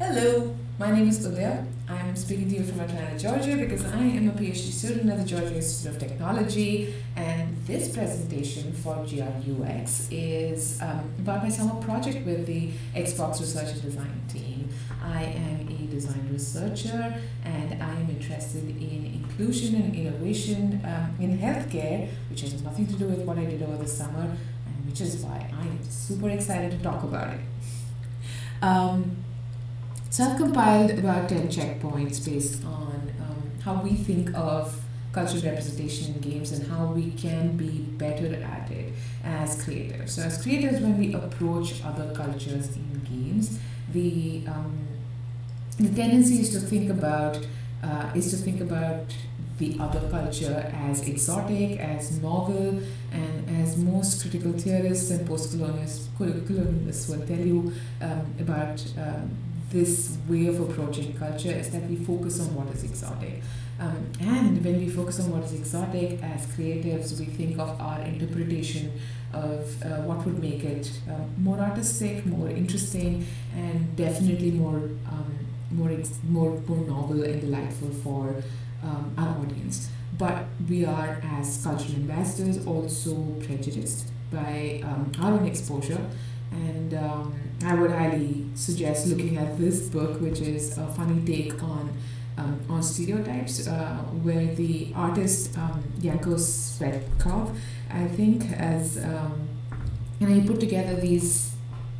Hello, my name is Udaya. I'm speaking to you from Atlanta, Georgia because I am a PhD student at the Georgia Institute of Technology and this presentation for GRUX is um, about my summer project with the Xbox Research and Design team. I am a design researcher and I am interested in inclusion and innovation um, in healthcare, which has nothing to do with what I did over the summer and which is why I am super excited to talk about it. Um, so I've compiled about 10 checkpoints based on um, how we think of cultural representation in games and how we can be better at it as creators. So as creators, when we approach other cultures in games, the um, the tendency is to think about uh, is to think about the other culture as exotic, as novel, and as most critical theorists and post-colonialists will tell you um, about um, this way of approaching culture is that we focus on what is exotic. Um, and when we focus on what is exotic as creatives, we think of our interpretation of uh, what would make it um, more artistic, more interesting, and definitely more um, more more more novel and delightful for um, our audience. But we are, as cultural ambassadors, also prejudiced by um, our own exposure and um, I would highly suggest looking at this book, which is a funny take on um, on stereotypes, uh, where the artist um, Yanko Tsvetkov, I think, has um, you he put together these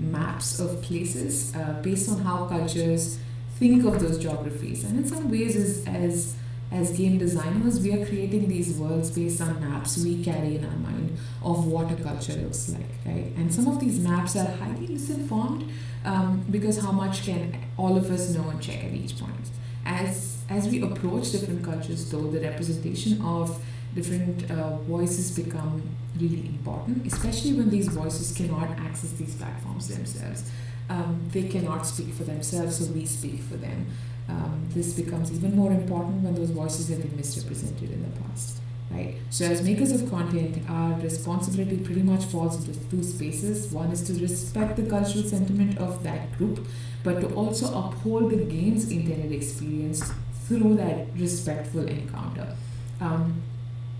maps of places uh, based on how cultures think of those geographies, and in some ways, as as as game designers, we are creating these worlds based on maps we carry in our mind of what a culture looks like, right? And some of these maps are highly misinformed um, because how much can all of us know and check at each point? As as we approach different cultures, though, the representation of different uh, voices become really important, especially when these voices cannot access these platforms themselves. Um, they cannot speak for themselves, so we speak for them um, this becomes even more important when those voices have been misrepresented in the past. Right? So, as makers of content, our responsibility pretty much falls into two spaces. One is to respect the cultural sentiment of that group, but to also uphold the game's intended experience through that respectful encounter. Um,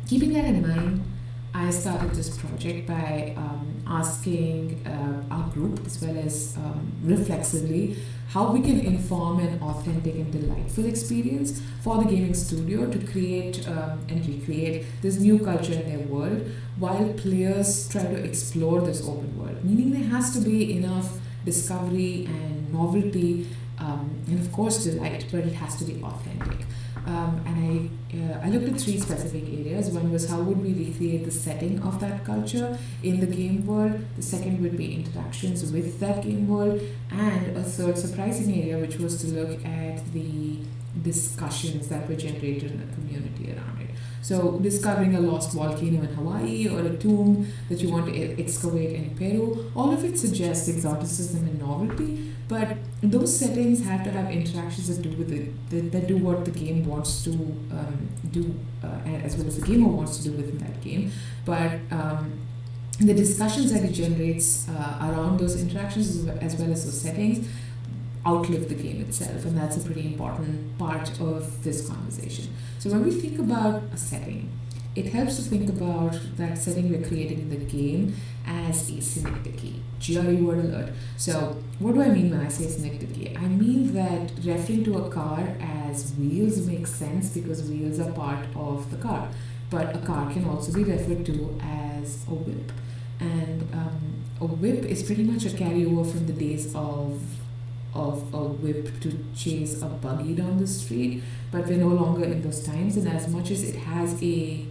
keeping that in mind, I started this project by um, asking uh, our group, as well as um, reflexively, how we can inform an authentic and delightful experience for the gaming studio to create um, and recreate this new culture in their world while players try to explore this open world. Meaning there has to be enough discovery and novelty um, and of course delight, but it has to be authentic. Um, and I, uh, I looked at three specific areas. One was how would we recreate the setting of that culture in the game world. The second would be interactions with that game world. And a third surprising area, which was to look at the discussions that were generated in the community around it. So discovering a lost volcano in Hawaii or a tomb that you want to excavate in Peru, all of it suggests exoticism and novelty, but those settings have to have interactions that do with it, that, that do what the game wants to um, do, uh, as well as the gamer wants to do within that game. But um, the discussions that it generates uh, around those interactions as well as those settings outlive the game itself, and that's a pretty important part of this conversation. So when we think about a setting, it helps to think about that setting we're creating in the game as a synecdoche. GRE word alert. So what do I mean when I say synecdoche? I mean that referring to a car as wheels makes sense because wheels are part of the car. But a car can also be referred to as a whip. And um, a whip is pretty much a carryover from the days of of a whip to chase a buggy down the street, but we're no longer in those times. And as much as it has a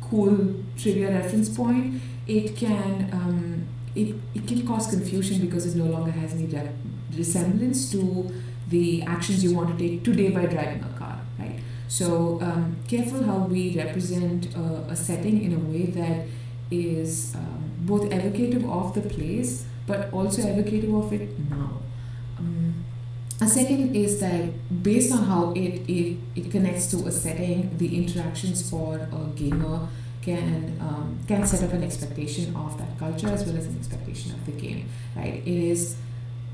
cool trivia reference point, it can um, it, it can cause confusion because it no longer has any re- resemblance to the actions you want to take today by driving a car, right? So um, careful how we represent a, a, setting in a way that is um, both evocative of the place, but also evocative of it now. A second is that based on how it, it, it connects to a setting, the interactions for a gamer can um, can set up an expectation of that culture as well as an expectation of the game, right? It is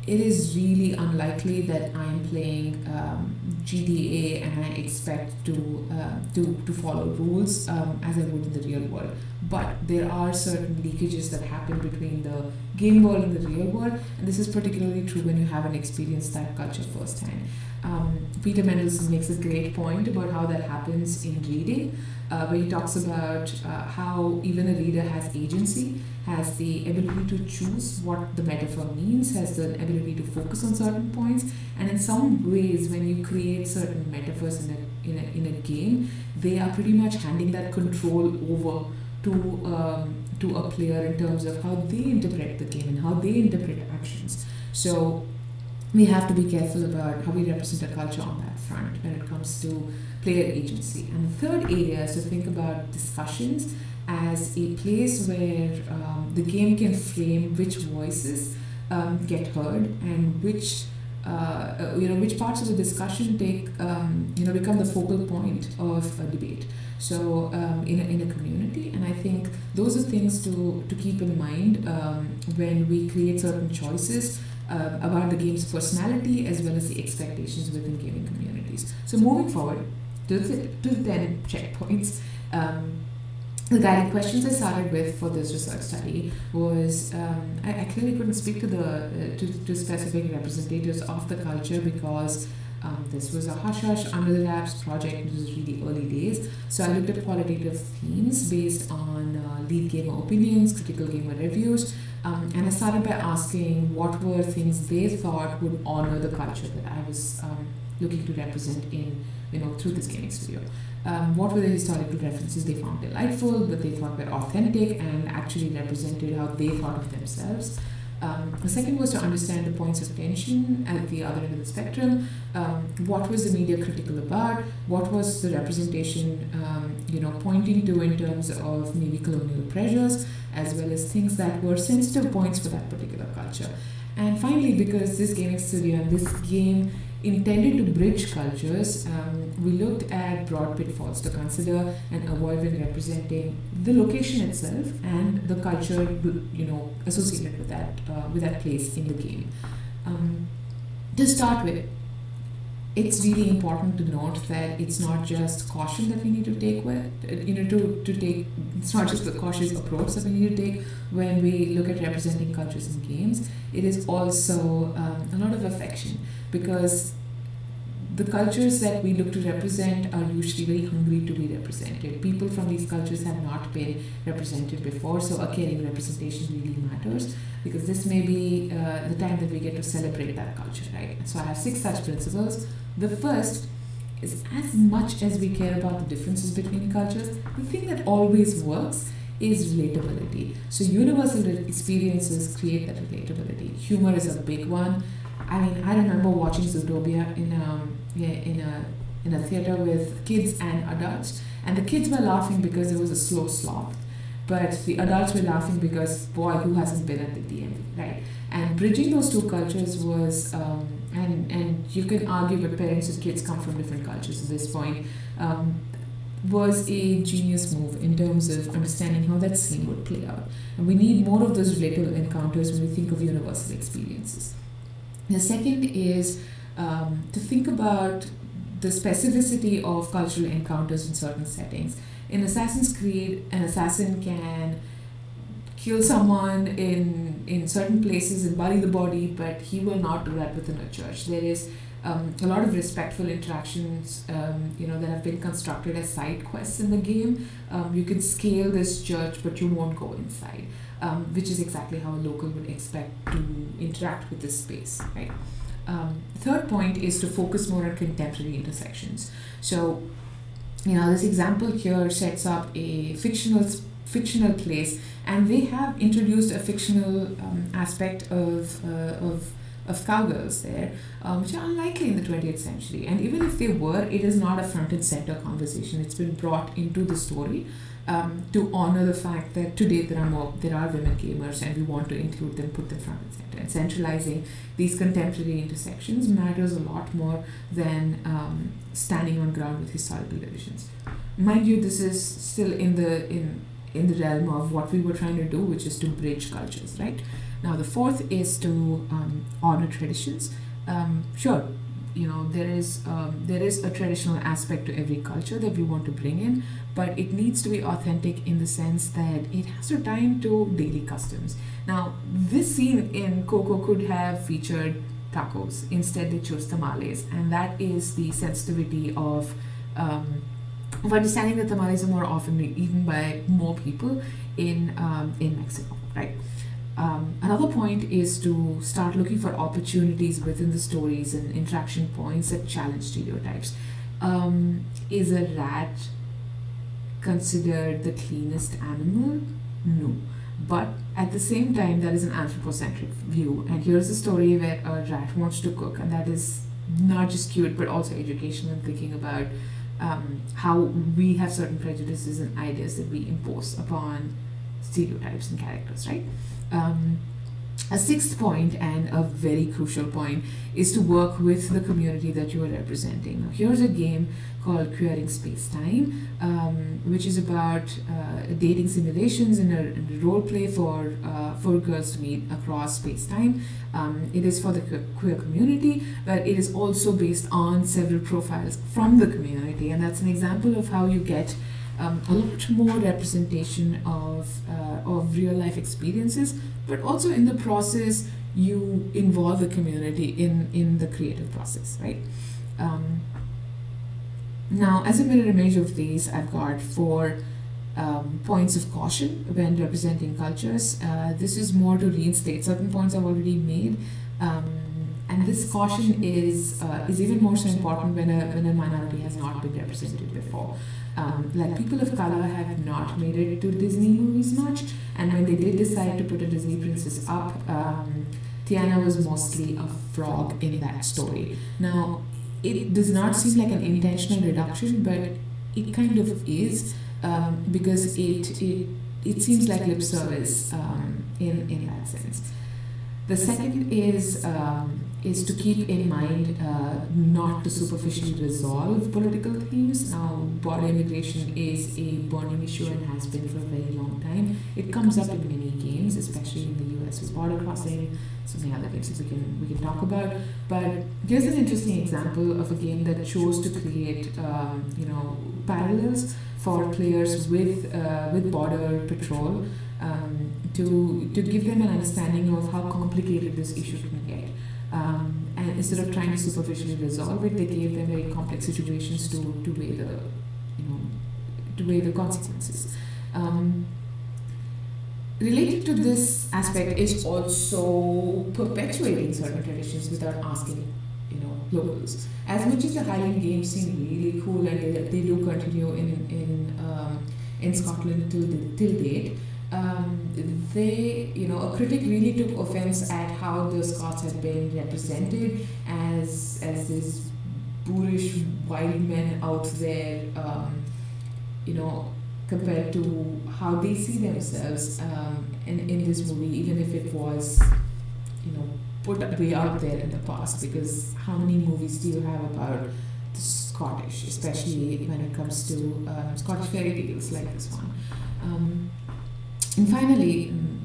it is really unlikely that I'm playing um, GTA and I expect to uh, to to follow rules um, as I would in the real world. But there are certain leakages that happen between the game world and the real world, and this is particularly true when you haven't experienced that culture firsthand. Um, Peter Mendelsund makes a great point about how that happens in reading, uh, where he talks about uh, how even a reader has agency, has the ability to choose what the metaphor means, has the ability to focus on certain points, and in some ways, when you create certain metaphors in a, in a, in a game, they are pretty much handing that control over to um, to a player in terms of how they interpret the game and how they interpret actions. So we have to be careful about how we represent a culture on that front when it comes to player agency. And the third area is to think about discussions as a place where um, the game can frame which voices um, get heard and which uh, you know which parts of the discussion take um, you know become the focal point of a debate so um, in, a, in a community and i think those are things to, to keep in mind um, when we create certain choices uh, about the game's personality as well as the expectations within gaming communities. So moving forward to the, to the 10 checkpoints, um, the guiding questions I started with for this research study was um, I, I, clearly couldn't speak to the uh, to, to specific representatives of the culture because um, this was a hush hush under the wraps project. It was really early days, so I looked at qualitative themes based on uh, lead gamer opinions, critical gamer reviews, um, and I started by asking what were things they thought would honor the culture that I was um, looking to represent in, you know, through this gaming studio. Um, what were the historical references they found delightful, that they thought were authentic and actually represented how they thought of themselves? Um, the second was to understand the points of tension at the other end of the spectrum. Um, what was the media critical about? What was the representation, um, you know, pointing to in terms of maybe colonial pressures, as well as things that were sensitive points for that particular culture. And finally, because this gaming studio and this game intended to bridge cultures, um, we looked at broad pitfalls to consider and avoid when representing the location itself and the culture, you know, associated with that uh, with that place in the game. Um, to start with, it's really important to note that it's not just caution that we need to take with you know to, to take it's not just the cautious approach that we need to take when we look at representing cultures in games. It is also um, a lot of affection because the cultures that we look to represent are usually very hungry to be represented. People from these cultures have not been represented before, so a caring representation really matters because this may be uh, the time that we get to celebrate that culture, right? So I have six such principles. The first is as much as we care about the differences between cultures, the thing that always works is relatability. So universal experiences create that relatability. Humor is a big one. I mean, I remember watching Zootopia in um, in a in a theater with kids and adults, and the kids were laughing because it was a slow slog, but the adults were laughing because boy, who hasn't been at the DMV, right? And bridging those two cultures was, um, and and you can argue that parents and kids come from different cultures at this point. Um, was a genius move in terms of understanding how that scene would play out. And we need more of those relatable encounters when we think of universal experiences. The second is um, to think about the specificity of cultural encounters in certain settings. In Assassin's Creed, an assassin can kill someone in in certain places and bury the body, but he will not do that within a church. There is um, a lot of respectful interactions, um, you know, that have been constructed as side quests in the game. Um, you can scale this church, but you won't go inside, um, which is exactly how a local would expect to interact with this space, right? Um, third point is to focus more on contemporary intersections. So, you know, this example here sets up a fictional fictional place, and they have introduced a fictional um, aspect of uh, of of cowgirls there, um, which are unlikely in the 20th century. And even if they were, it is not a front and center conversation. It's been brought into the story um, to honor the fact that today there are more there are women gamers and we want to include them, put them front and center. And centralizing these contemporary intersections matters a lot more than um, standing on ground with historical divisions. Mind you, this is still in the in in the realm of what we were trying to do, which is to bridge cultures, right? Now, the fourth is to um, honor traditions. Um, sure, you know there is um, there is a traditional aspect to every culture that we want to bring in, but it needs to be authentic in the sense that it has to tie into daily customs. Now, this scene in Coco could have featured tacos. Instead, they chose tamales, and that is the sensitivity of. Um, of understanding that tamales are more often eaten by more people in um, in Mexico, right? Um, another point is to start looking for opportunities within the stories and interaction points that challenge stereotypes. Um, is a rat considered the cleanest animal? No. But at the same time, that is an anthropocentric view. And here's a story where a rat wants to cook, and that is not just cute, but also educational and thinking about um, how we have certain prejudices and ideas that we impose upon stereotypes and characters, right? Um, a sixth point and a very crucial point is to work with the community that you are representing. Now, here's a game called Queering Space Time, um, which is about uh, dating simulations and a, and a role play for uh, for girls to meet across space time. Um, it is for the queer community, but it is also based on several profiles from the community, and that's an example of how you get um, a lot more representation of, uh, of real life experiences, but also in the process, you involve the community in, in the creative process, right? Um, now, as a mirror image of these, I've got four um, points of caution when representing cultures. Uh, this is more to reinstate certain points I've already made. Um, and this caution is uh, is even more so important when a, when a minority has not been represented before. Um, like people of color have not made it to Disney movies much, and when they did decide to put a Disney princess up, um, Tiana was mostly a frog in that story. Now, it does not seem like an intentional reduction, but it kind of is um, because it, it it seems like lip service um, in in that sense. The second is um, is to keep in mind uh, not to superficially resolve political themes. Now, border immigration is a burning issue and has been for a very long time. It comes up in many games, especially in the US with border crossing, so many other games we can we can talk about. But here's an interesting example of a game that chose to create um, you know parallels for players with uh, with border patrol um, to to give them an understanding of how complicated this issue can get. Um, and instead of trying to superficially resolve it, they gave them very complex situations to, to weigh the, you know, to weigh the consequences. Um, related to this aspect is also perpetuating certain traditions without asking, you know, locals. As much as the Highland Games seem really cool and they, they do continue in in um, in Scotland till till date um, they, you know, a critic really took offense at how the Scots had been represented as as these boorish wild men out there, um, you know, compared to how they see themselves um, in, in this movie, even if it was, you know, put way out there in the past. Because how many movies do you have about the Scottish, especially when it comes to uh, Scottish fairy tales like this one? Um, and finally, mm,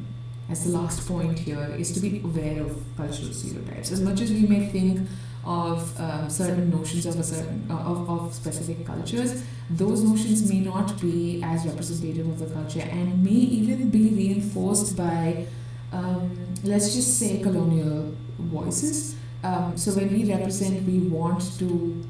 as the last point here, is to be aware of cultural stereotypes. As much as we may think of uh, certain notions of a certain uh, of, of specific cultures, those notions may not be as representative of the culture and may even be reinforced by, um, let's just say, colonial voices. Um, so when we represent, we want to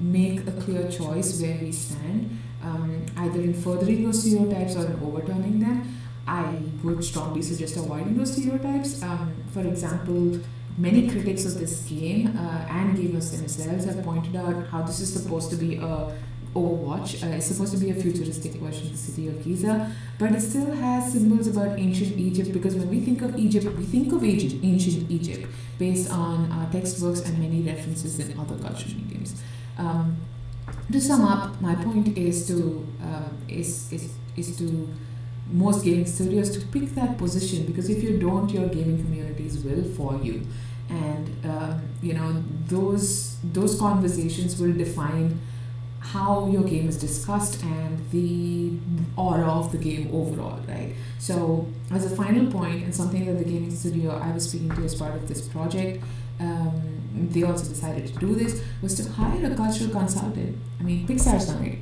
make a clear choice where we stand, um, either in furthering those stereotypes or in overturning them. I would strongly suggest avoiding those stereotypes. Um, for example, many critics of this game uh, and gamers themselves have pointed out how this is supposed to be a Overwatch. Uh, it's supposed to be a futuristic version of the city of Giza, but it still has symbols about ancient Egypt because when we think of Egypt, we think of Egypt, ancient Egypt based on uh, textbooks and many references in other cultural mediums. Um, to sum up, my point is to uh, is, is is to most gaming studios to pick that position because if you don't, your gaming communities will for you, and um, you know those those conversations will define how your game is discussed and the aura of the game overall, right? So, as a final point, and something that the gaming studio I was speaking to as part of this project, um, they also decided to do this, was to hire a cultural consultant. I mean, Pixar's done it,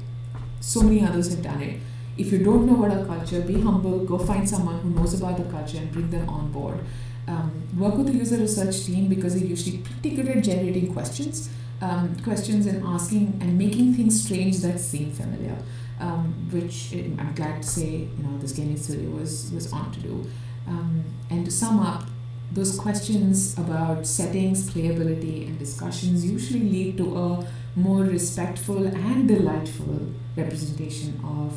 so many others have done it. If you don't know about our culture, be humble, go find someone who knows about the culture and bring them on board. Um, work with the user research team because they're usually pretty good at generating questions um, questions and asking and making things strange that seem familiar, um, which I'm glad to say you know this gaming studio was was on to do. Um, and to sum up, those questions about settings, playability, and discussions usually lead to a more respectful and delightful representation of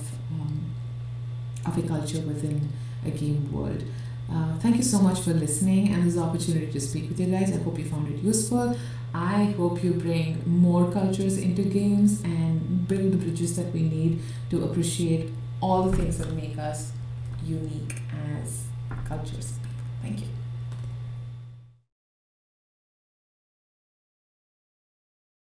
of a culture within a game world. Uh, thank you so much for listening and this opportunity to speak with you guys. I hope you found it useful. I hope you bring more cultures into games and build the bridges that we need to appreciate all the things that make us unique as cultures. Thank you.